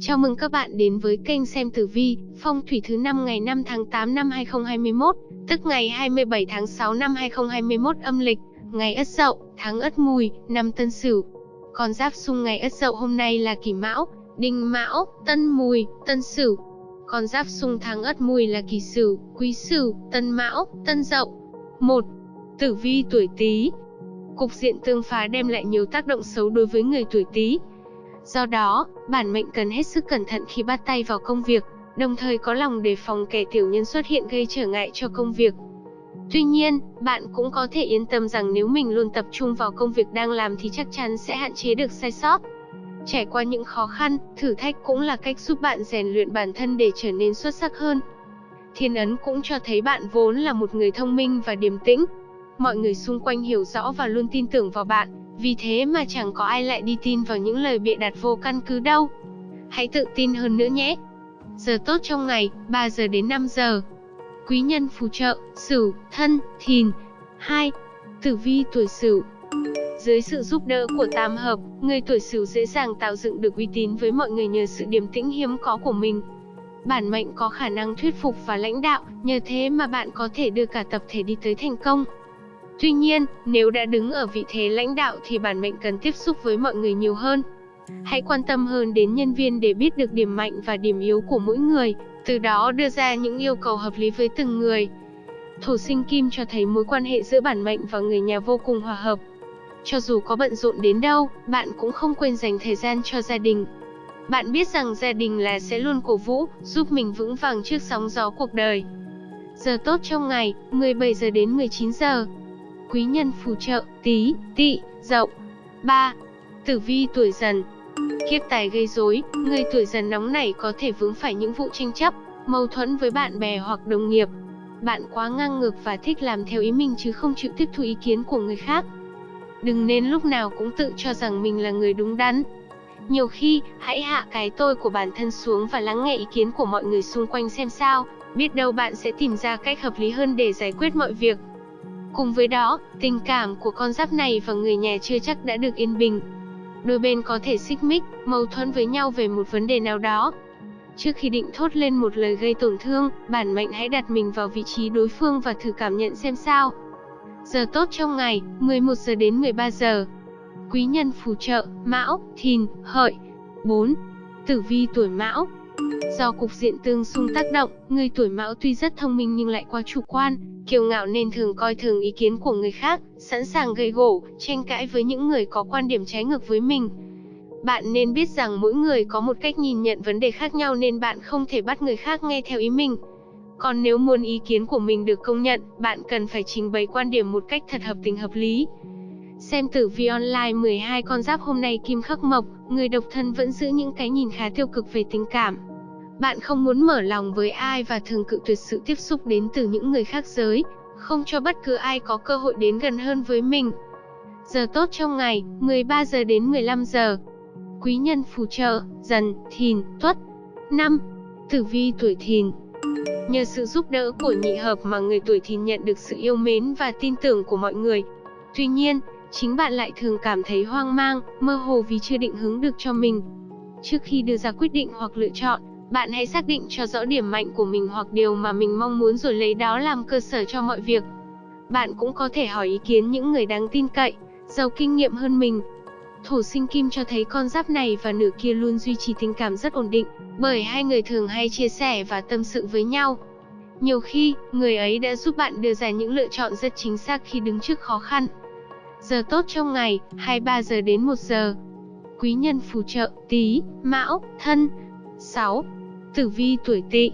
Chào mừng các bạn đến với kênh xem tử vi, phong thủy thứ năm ngày 5 tháng 8 năm 2021, tức ngày 27 tháng 6 năm 2021 âm lịch, ngày Ất Dậu, tháng Ất Mùi, năm Tân Sửu. Con giáp xung ngày Ất Dậu hôm nay là Kỷ Mão, Đinh Mão, Tân Mùi, Tân Sửu. Con giáp xung tháng Ất Mùi là Kỷ Sửu, Quý Sửu, Tân Mão, Tân Dậu. 1. Tử vi tuổi Tý. Cục diện tương phá đem lại nhiều tác động xấu đối với người tuổi Tý, Do đó, bản mệnh cần hết sức cẩn thận khi bắt tay vào công việc, đồng thời có lòng đề phòng kẻ tiểu nhân xuất hiện gây trở ngại cho công việc. Tuy nhiên, bạn cũng có thể yên tâm rằng nếu mình luôn tập trung vào công việc đang làm thì chắc chắn sẽ hạn chế được sai sót. Trải qua những khó khăn, thử thách cũng là cách giúp bạn rèn luyện bản thân để trở nên xuất sắc hơn. Thiên ấn cũng cho thấy bạn vốn là một người thông minh và điềm tĩnh. Mọi người xung quanh hiểu rõ và luôn tin tưởng vào bạn, vì thế mà chẳng có ai lại đi tin vào những lời bịa đặt vô căn cứ đâu. Hãy tự tin hơn nữa nhé. Giờ tốt trong ngày, 3 giờ đến 5 giờ. Quý nhân phù trợ, Sửu, Thân, Thìn. 2. Tử vi tuổi Sửu. Dưới sự giúp đỡ của tam hợp, người tuổi Sửu dễ dàng tạo dựng được uy tín với mọi người nhờ sự điềm tĩnh hiếm có của mình. Bản mệnh có khả năng thuyết phục và lãnh đạo, nhờ thế mà bạn có thể đưa cả tập thể đi tới thành công. Tuy nhiên, nếu đã đứng ở vị thế lãnh đạo thì bản mệnh cần tiếp xúc với mọi người nhiều hơn. Hãy quan tâm hơn đến nhân viên để biết được điểm mạnh và điểm yếu của mỗi người, từ đó đưa ra những yêu cầu hợp lý với từng người. Thổ sinh kim cho thấy mối quan hệ giữa bản mệnh và người nhà vô cùng hòa hợp. Cho dù có bận rộn đến đâu, bạn cũng không quên dành thời gian cho gia đình. Bạn biết rằng gia đình là sẽ luôn cổ vũ, giúp mình vững vàng trước sóng gió cuộc đời. Giờ tốt trong ngày, 17 giờ đến 19 giờ quý nhân phù trợ, tí, Tị, dậu. 3. Tử vi tuổi dần Kiếp tài gây rối, người tuổi dần nóng này có thể vướng phải những vụ tranh chấp, mâu thuẫn với bạn bè hoặc đồng nghiệp. Bạn quá ngang ngược và thích làm theo ý mình chứ không chịu tiếp thu ý kiến của người khác. Đừng nên lúc nào cũng tự cho rằng mình là người đúng đắn. Nhiều khi, hãy hạ cái tôi của bản thân xuống và lắng nghe ý kiến của mọi người xung quanh xem sao, biết đâu bạn sẽ tìm ra cách hợp lý hơn để giải quyết mọi việc. Cùng với đó, tình cảm của con giáp này và người nhà chưa chắc đã được yên bình. Đôi bên có thể xích mích, mâu thuẫn với nhau về một vấn đề nào đó. Trước khi định thốt lên một lời gây tổn thương, bản mệnh hãy đặt mình vào vị trí đối phương và thử cảm nhận xem sao. Giờ tốt trong ngày, 11 giờ đến 13 giờ. Quý nhân phù trợ, Mão, Thìn, Hợi. 4. Tử vi tuổi Mão, Do cục diện tương xung tác động, người tuổi Mão tuy rất thông minh nhưng lại quá chủ quan, kiêu ngạo nên thường coi thường ý kiến của người khác, sẵn sàng gây gổ, tranh cãi với những người có quan điểm trái ngược với mình. Bạn nên biết rằng mỗi người có một cách nhìn nhận vấn đề khác nhau nên bạn không thể bắt người khác nghe theo ý mình. Còn nếu muốn ý kiến của mình được công nhận, bạn cần phải trình bày quan điểm một cách thật hợp tình hợp lý. Xem tử vi online 12 con giáp hôm nay kim khắc mộc, người độc thân vẫn giữ những cái nhìn khá tiêu cực về tình cảm. Bạn không muốn mở lòng với ai và thường cự tuyệt sự tiếp xúc đến từ những người khác giới, không cho bất cứ ai có cơ hội đến gần hơn với mình. Giờ tốt trong ngày, 13 giờ đến 15 giờ. Quý nhân phù trợ, dần, thìn, tuất. 5. Tử vi tuổi thìn Nhờ sự giúp đỡ của nhị hợp mà người tuổi thìn nhận được sự yêu mến và tin tưởng của mọi người. Tuy nhiên, chính bạn lại thường cảm thấy hoang mang, mơ hồ vì chưa định hướng được cho mình. Trước khi đưa ra quyết định hoặc lựa chọn, bạn hãy xác định cho rõ điểm mạnh của mình hoặc điều mà mình mong muốn rồi lấy đó làm cơ sở cho mọi việc. Bạn cũng có thể hỏi ý kiến những người đáng tin cậy, giàu kinh nghiệm hơn mình. Thổ sinh kim cho thấy con giáp này và nửa kia luôn duy trì tình cảm rất ổn định, bởi hai người thường hay chia sẻ và tâm sự với nhau. Nhiều khi, người ấy đã giúp bạn đưa ra những lựa chọn rất chính xác khi đứng trước khó khăn. Giờ tốt trong ngày, 23 giờ đến 1 giờ. Quý nhân phù trợ, tí, mão, thân. 6. Tử vi tuổi tỵ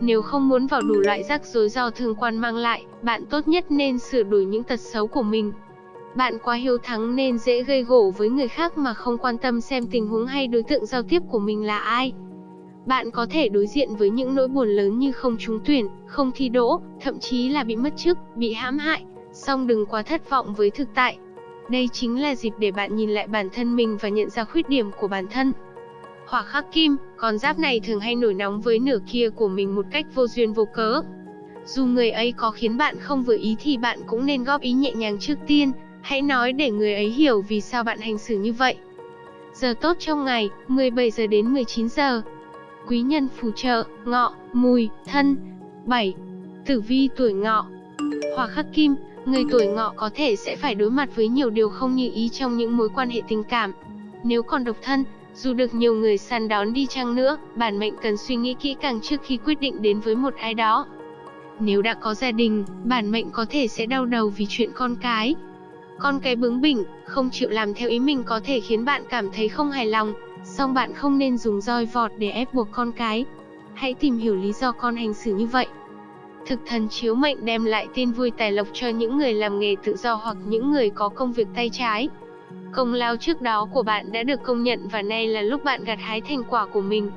Nếu không muốn vào đủ loại rắc rối do thương quan mang lại, bạn tốt nhất nên sửa đổi những tật xấu của mình. Bạn quá hiếu thắng nên dễ gây gổ với người khác mà không quan tâm xem tình huống hay đối tượng giao tiếp của mình là ai. Bạn có thể đối diện với những nỗi buồn lớn như không trúng tuyển, không thi đỗ, thậm chí là bị mất chức, bị hãm hại, song đừng quá thất vọng với thực tại. Đây chính là dịp để bạn nhìn lại bản thân mình và nhận ra khuyết điểm của bản thân. Hỏa khắc kim, con giáp này thường hay nổi nóng với nửa kia của mình một cách vô duyên vô cớ. Dù người ấy có khiến bạn không vừa ý thì bạn cũng nên góp ý nhẹ nhàng trước tiên, hãy nói để người ấy hiểu vì sao bạn hành xử như vậy. Giờ tốt trong ngày, 17 giờ đến 19 giờ. Quý nhân phù trợ, ngọ, mùi, thân. 7. Tử vi tuổi ngọ. Hỏa khắc kim, người tuổi ngọ có thể sẽ phải đối mặt với nhiều điều không như ý trong những mối quan hệ tình cảm. Nếu còn độc thân, dù được nhiều người săn đón đi chăng nữa, bản mệnh cần suy nghĩ kỹ càng trước khi quyết định đến với một ai đó. Nếu đã có gia đình, bản mệnh có thể sẽ đau đầu vì chuyện con cái. Con cái bướng bỉnh, không chịu làm theo ý mình có thể khiến bạn cảm thấy không hài lòng, song bạn không nên dùng roi vọt để ép buộc con cái. Hãy tìm hiểu lý do con hành xử như vậy. Thực thần chiếu mệnh đem lại tin vui tài lộc cho những người làm nghề tự do hoặc những người có công việc tay trái. Công lao trước đó của bạn đã được công nhận và nay là lúc bạn gặt hái thành quả của mình.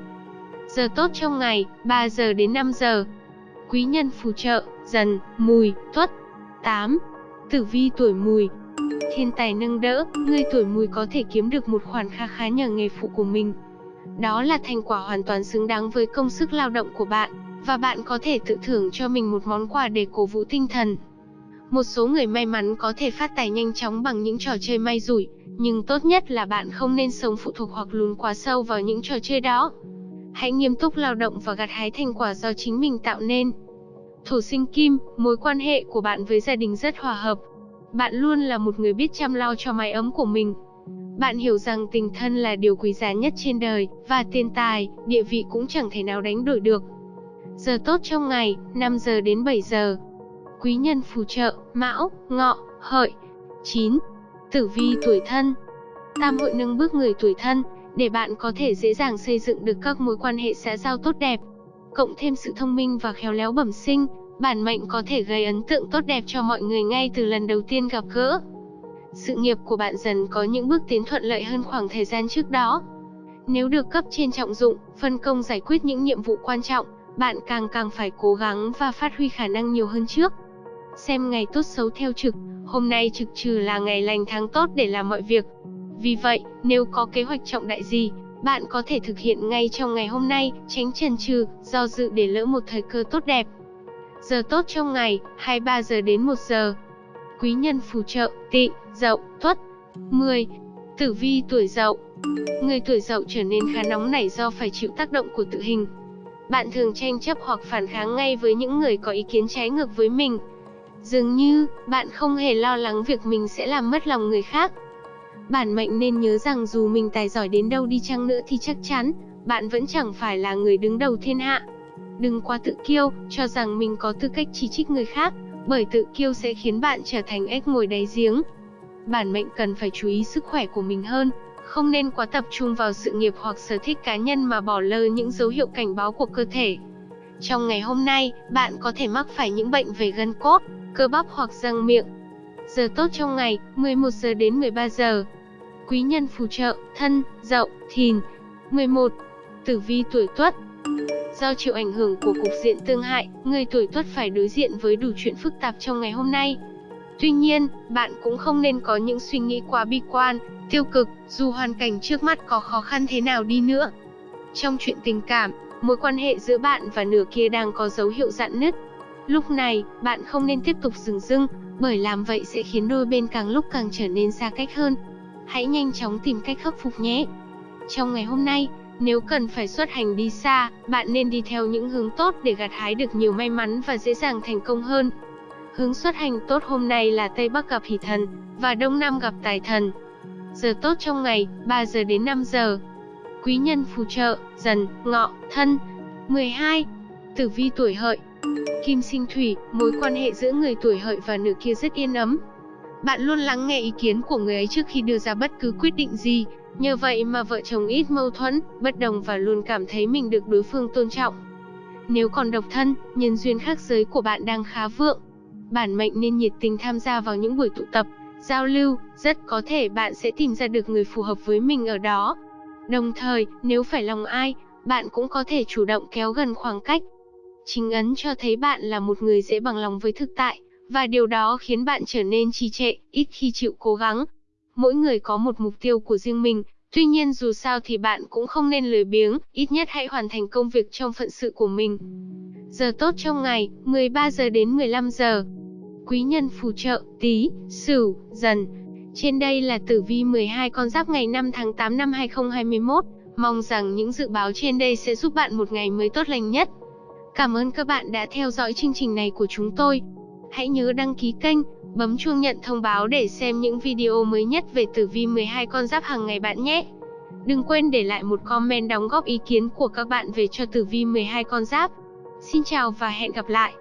Giờ tốt trong ngày, 3 giờ đến 5 giờ. Quý nhân phù trợ, dần, mùi, tuất. 8. Tử vi tuổi mùi, thiên tài nâng đỡ, người tuổi mùi có thể kiếm được một khoản kha khá nhờ nghề phụ của mình. Đó là thành quả hoàn toàn xứng đáng với công sức lao động của bạn, và bạn có thể tự thưởng cho mình một món quà để cổ vũ tinh thần. Một số người may mắn có thể phát tài nhanh chóng bằng những trò chơi may rủi, nhưng tốt nhất là bạn không nên sống phụ thuộc hoặc lún quá sâu vào những trò chơi đó. Hãy nghiêm túc lao động và gặt hái thành quả do chính mình tạo nên. Thổ sinh kim, mối quan hệ của bạn với gia đình rất hòa hợp, bạn luôn là một người biết chăm lo cho mái ấm của mình. Bạn hiểu rằng tình thân là điều quý giá nhất trên đời, và tiền tài, địa vị cũng chẳng thể nào đánh đổi được. Giờ tốt trong ngày, 5 giờ đến 7 giờ. Quý nhân phù trợ, mão, ngọ, hợi. 9. Tử vi tuổi thân Tam hội nâng bước người tuổi thân, để bạn có thể dễ dàng xây dựng được các mối quan hệ xã giao tốt đẹp. Cộng thêm sự thông minh và khéo léo bẩm sinh, Bản mệnh có thể gây ấn tượng tốt đẹp cho mọi người ngay từ lần đầu tiên gặp gỡ. Sự nghiệp của bạn dần có những bước tiến thuận lợi hơn khoảng thời gian trước đó. Nếu được cấp trên trọng dụng, phân công giải quyết những nhiệm vụ quan trọng, bạn càng càng phải cố gắng và phát huy khả năng nhiều hơn trước. Xem ngày tốt xấu theo trực, hôm nay trực trừ là ngày lành tháng tốt để làm mọi việc. Vì vậy, nếu có kế hoạch trọng đại gì, bạn có thể thực hiện ngay trong ngày hôm nay, tránh chần chừ, do dự để lỡ một thời cơ tốt đẹp. Giờ tốt trong ngày, 23 giờ đến 1 giờ. Quý nhân phù trợ, tị, dậu, tuất. 10. Tử vi tuổi dậu Người tuổi dậu trở nên khá nóng nảy do phải chịu tác động của tự hình. Bạn thường tranh chấp hoặc phản kháng ngay với những người có ý kiến trái ngược với mình. Dường như, bạn không hề lo lắng việc mình sẽ làm mất lòng người khác. Bản mệnh nên nhớ rằng dù mình tài giỏi đến đâu đi chăng nữa thì chắc chắn, bạn vẫn chẳng phải là người đứng đầu thiên hạ. Đừng quá tự kiêu, cho rằng mình có tư cách chỉ trích người khác, bởi tự kiêu sẽ khiến bạn trở thành ếch ngồi đáy giếng. Bản mệnh cần phải chú ý sức khỏe của mình hơn, không nên quá tập trung vào sự nghiệp hoặc sở thích cá nhân mà bỏ lơ những dấu hiệu cảnh báo của cơ thể. Trong ngày hôm nay, bạn có thể mắc phải những bệnh về gân cốt, cơ bắp hoặc răng miệng. Giờ tốt trong ngày, 11 giờ đến 13 giờ. Quý nhân phù trợ, thân, dậu, thìn. 11. Tử vi tuổi tuất, Do chịu ảnh hưởng của cục diện tương hại, người tuổi tuất phải đối diện với đủ chuyện phức tạp trong ngày hôm nay. Tuy nhiên, bạn cũng không nên có những suy nghĩ quá bi quan, tiêu cực, dù hoàn cảnh trước mắt có khó khăn thế nào đi nữa. Trong chuyện tình cảm, mối quan hệ giữa bạn và nửa kia đang có dấu hiệu dạn nứt. Lúc này, bạn không nên tiếp tục dừng dưng, bởi làm vậy sẽ khiến đôi bên càng lúc càng trở nên xa cách hơn. Hãy nhanh chóng tìm cách khắc phục nhé. Trong ngày hôm nay, nếu cần phải xuất hành đi xa, bạn nên đi theo những hướng tốt để gặt hái được nhiều may mắn và dễ dàng thành công hơn. Hướng xuất hành tốt hôm nay là Tây Bắc gặp Hỷ Thần và Đông Nam gặp Tài Thần. Giờ tốt trong ngày, 3 giờ đến 5 giờ. Quý nhân phù trợ, dần, ngọ, thân. 12. Tử vi tuổi hợi Kim sinh thủy, mối quan hệ giữa người tuổi hợi và nữ kia rất yên ấm. Bạn luôn lắng nghe ý kiến của người ấy trước khi đưa ra bất cứ quyết định gì, Nhờ vậy mà vợ chồng ít mâu thuẫn, bất đồng và luôn cảm thấy mình được đối phương tôn trọng. Nếu còn độc thân, nhân duyên khác giới của bạn đang khá vượng. Bản mệnh nên nhiệt tình tham gia vào những buổi tụ tập, giao lưu, rất có thể bạn sẽ tìm ra được người phù hợp với mình ở đó. Đồng thời, nếu phải lòng ai, bạn cũng có thể chủ động kéo gần khoảng cách. Chính ấn cho thấy bạn là một người dễ bằng lòng với thực tại, và điều đó khiến bạn trở nên trì trệ, ít khi chịu cố gắng, Mỗi người có một mục tiêu của riêng mình, tuy nhiên dù sao thì bạn cũng không nên lười biếng, ít nhất hãy hoàn thành công việc trong phận sự của mình. Giờ tốt trong ngày, 13 giờ đến 15 giờ. Quý nhân phù trợ, tí, sửu, dần. Trên đây là tử vi 12 con giáp ngày 5 tháng 8 năm 2021. Mong rằng những dự báo trên đây sẽ giúp bạn một ngày mới tốt lành nhất. Cảm ơn các bạn đã theo dõi chương trình này của chúng tôi. Hãy nhớ đăng ký kênh, bấm chuông nhận thông báo để xem những video mới nhất về tử vi 12 con giáp hàng ngày bạn nhé. Đừng quên để lại một comment đóng góp ý kiến của các bạn về cho tử vi 12 con giáp. Xin chào và hẹn gặp lại.